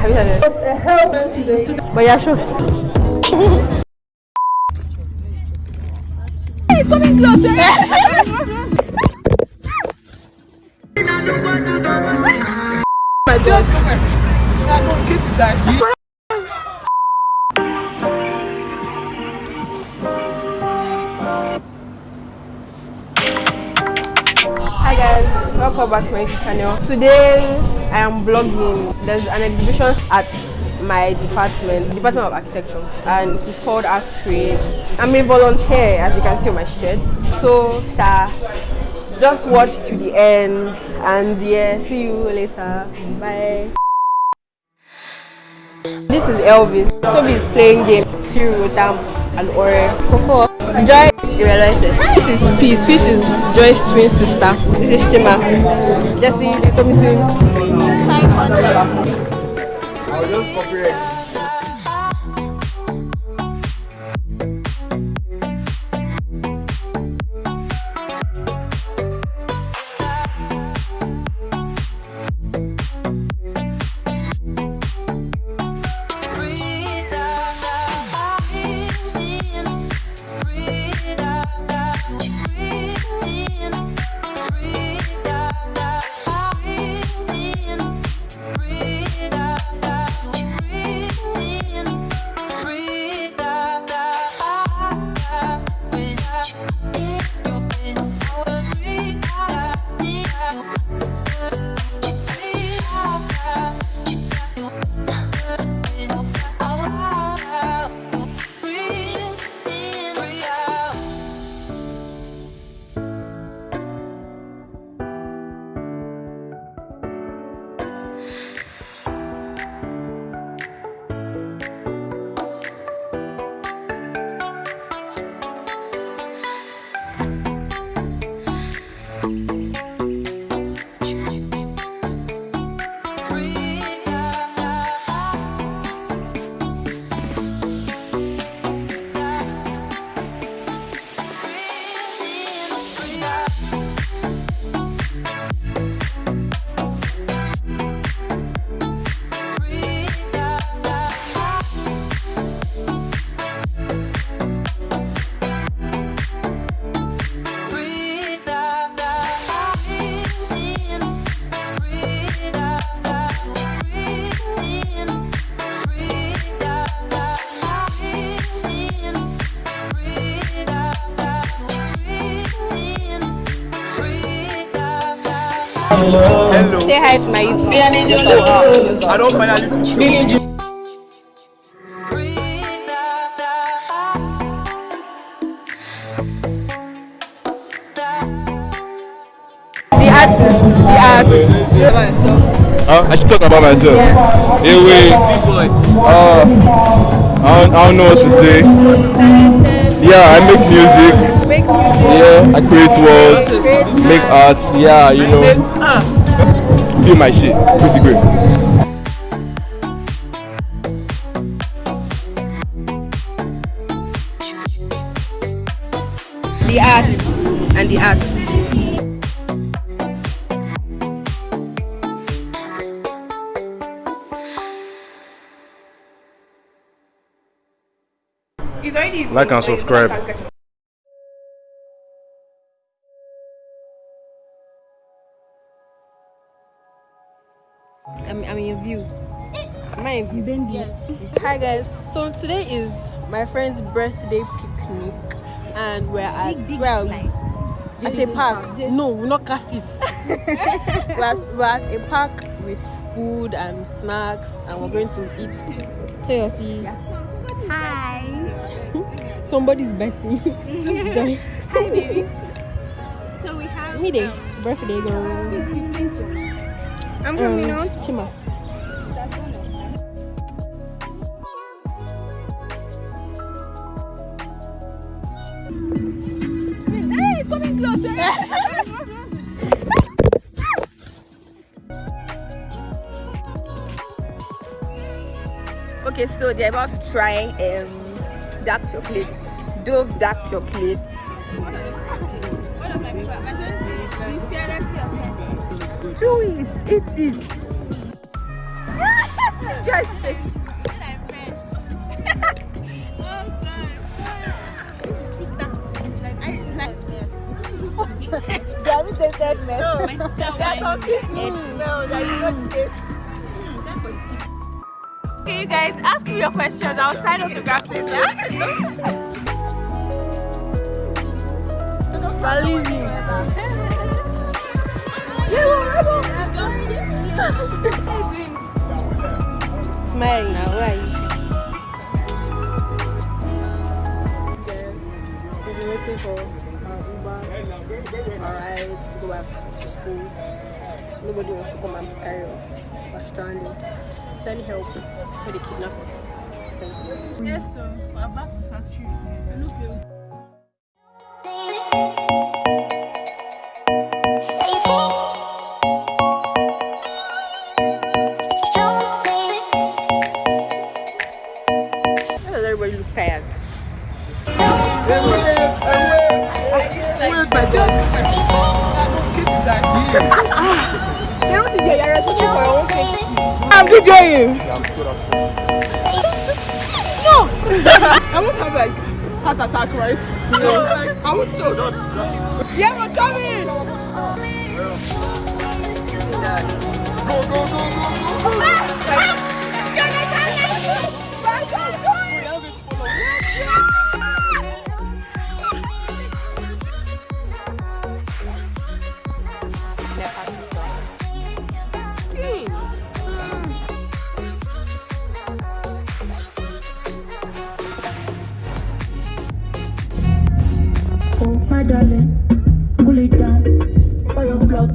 Have you started? a helmet to the student. But yeah, sure. it's coming closer. My God. Hi welcome back to my channel. Today I am blogging. There's an exhibition at my department, Department of Architecture, and it is called Art Create. I'm a volunteer, as you can see on my shirt. So, sir, just watch to the end, and yeah, see you later. Bye. This is Elvis. Toby is playing game. Shiri Rotam and Ore. Kofo. Joy, you realize it. This is Peace. Peace is Joy's twin sister. This is Chima. Jesse, Tommy Sing. I'll just copyright. Hello. Say hi to my YouTube. I don't finally. The artist. The artist. Huh? I should talk about myself. Yeah, wait. Uh, I don't, I don't know what to say. Yeah, I make music. Make music. Yeah, I create worlds, make art. Yeah, you know, do my shit. Pretty great. The arts and the arts. It's already Like and subscribe. I'm, I'm in view. Am I in view? Hi guys. So today is my friend's birthday picnic, and we're at well at a park. No, we're not cast it. we're, at, we're at a park with food and snacks, and we're going to eat. Toyosi. Hi. Somebody's birthday. Hi, baby. So we have. Me um, Birthday girl. I'm Um, coming out. Chima. Hey, it's coming closer. Okay, so they're about to try um dark chocolate, Dove dark chocolate. Chew it, eat it. Yes, his face. They haven't tasted mess. No, there's something smooth smell that you don't taste. Okay, you guys, ask me your questions. I'll sign autographs later. Believe me. Where? We've been waiting for uh, Uber, our rides to go back to school. Nobody wants to come and carry us. We're stranded. Send help for the kidnappers. Thanks. Yes, sir. we're back to factories. Look, I'm videoing you. I won't have like heart attack, right? No, like, I won't choke. Yeah, we're coming! Oh, my darling, cool it down. For your blood